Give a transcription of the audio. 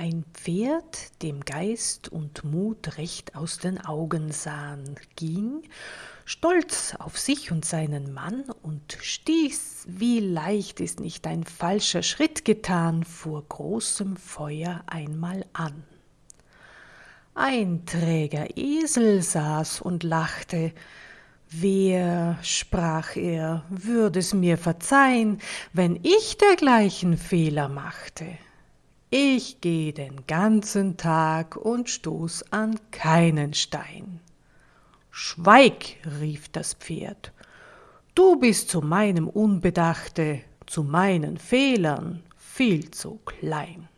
Ein Pferd, dem Geist und Mut recht aus den Augen sahen, ging, stolz auf sich und seinen Mann, und stieß, wie leicht ist nicht ein falscher Schritt getan, vor großem Feuer einmal an. Ein träger Esel saß und lachte, Wer, sprach er, würd es mir verzeihn, wenn ich dergleichen Fehler machte? Ich geh den ganzen Tag und stoß an keinen Stein. Schweig, rief das Pferd, du bist zu meinem Unbedachte, zu meinen Fehlern viel zu klein.